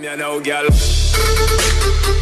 Me now, girl.